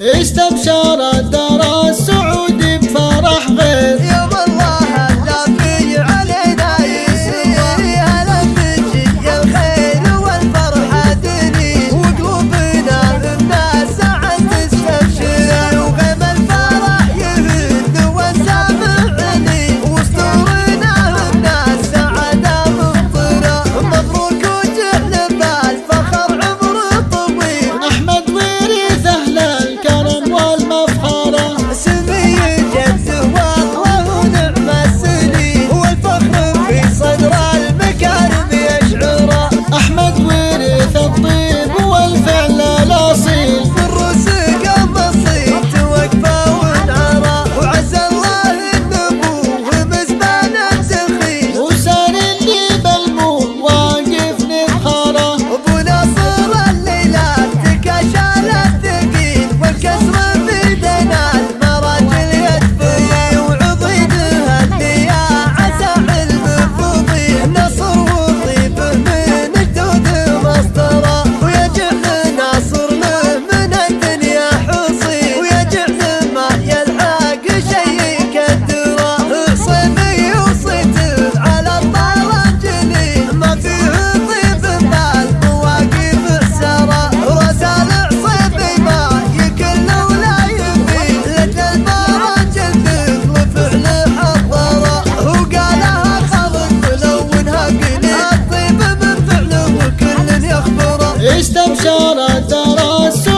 استبشر الدار السعود ترى ترى